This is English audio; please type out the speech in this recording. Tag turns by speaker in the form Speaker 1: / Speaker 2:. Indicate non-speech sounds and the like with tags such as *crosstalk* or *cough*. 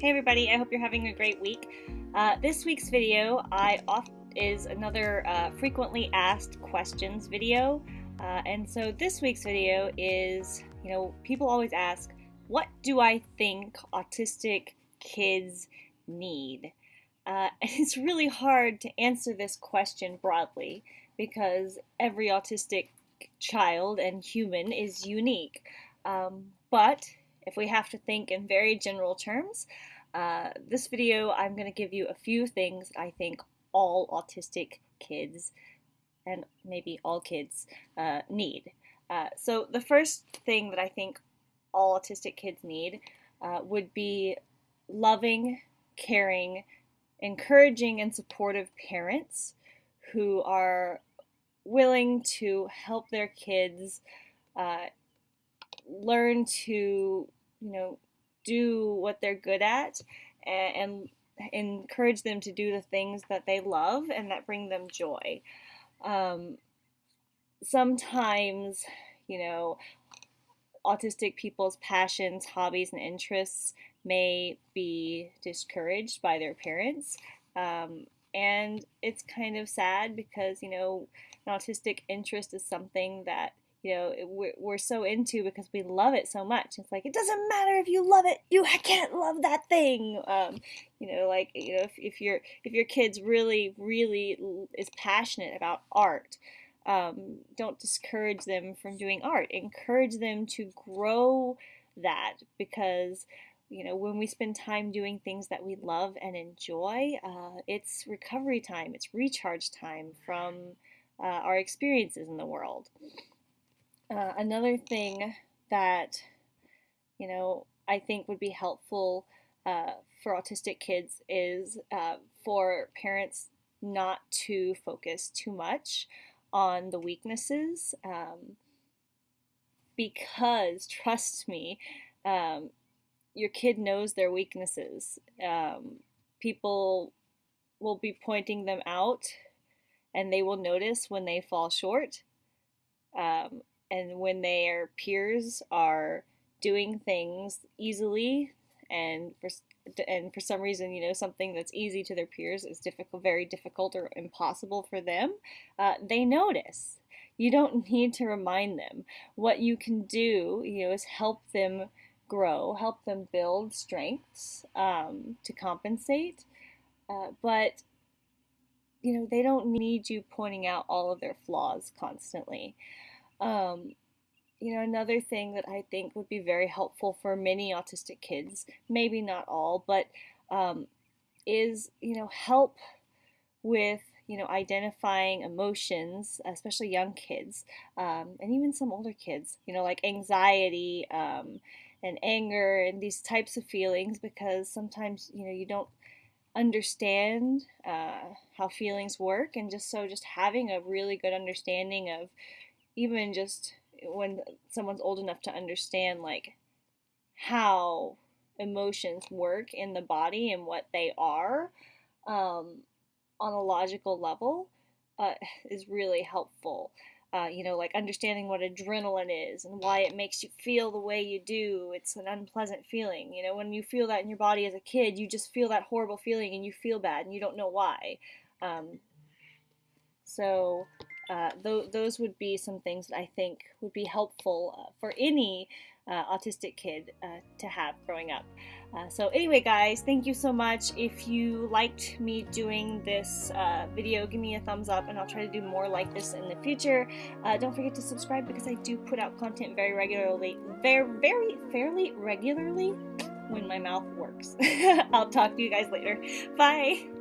Speaker 1: Hey everybody, I hope you're having a great week. Uh, this week's video I is another uh, frequently asked questions video. Uh, and so this week's video is, you know, people always ask, what do I think autistic kids need? Uh, and *laughs* it's really hard to answer this question broadly because every autistic child and human is unique. Um, but if we have to think in very general terms, uh, this video I'm going to give you a few things I think all autistic kids and maybe all kids uh, need. Uh, so the first thing that I think all autistic kids need uh, would be loving, caring, encouraging, and supportive parents who are willing to help their kids uh, learn to you know, do what they're good at and, and encourage them to do the things that they love and that bring them joy. Um, sometimes, you know, autistic people's passions, hobbies, and interests may be discouraged by their parents. Um, and it's kind of sad because, you know, an autistic interest is something that you know we're, we're so into because we love it so much. It's like it doesn't matter if you love it you can't love that thing. Um, you know like you know if, if your if your kids really really is passionate about art um, don't discourage them from doing art. Encourage them to grow that because you know when we spend time doing things that we love and enjoy uh, it's recovery time it's recharge time from uh, our experiences in the world uh, another thing that, you know, I think would be helpful uh, for autistic kids is uh, for parents not to focus too much on the weaknesses um, because, trust me, um, your kid knows their weaknesses. Um, people will be pointing them out and they will notice when they fall short. Um, and when their peers are doing things easily and for and for some reason you know something that's easy to their peers is difficult very difficult or impossible for them uh, they notice. You don't *laughs* need to remind them. What you can do you know is help them grow help them build strengths um, to compensate uh, but you know they don't need you pointing out all of their flaws constantly um, you know, another thing that I think would be very helpful for many autistic kids, maybe not all, but um, is, you know, help with, you know, identifying emotions, especially young kids, um, and even some older kids, you know, like anxiety um, and anger and these types of feelings, because sometimes, you know, you don't understand uh, how feelings work, and just so just having a really good understanding of, even just when someone's old enough to understand like how emotions work in the body and what they are um, on a logical level uh, is really helpful. Uh, you know, like understanding what adrenaline is and why it makes you feel the way you do. It's an unpleasant feeling. You know, when you feel that in your body as a kid, you just feel that horrible feeling and you feel bad and you don't know why. Um, so, uh, th- those would be some things that I think would be helpful uh, for any uh, autistic kid uh, to have growing up. Uh, so anyway guys, thank you so much. If you liked me doing this uh, video, give me a thumbs up and I'll try to do more like this in the future. don't forget to subscribe because I do put out content very regularly, very, very, fairly regularly when my mouth works. *laughs* I'll talk to you guys later. Bye!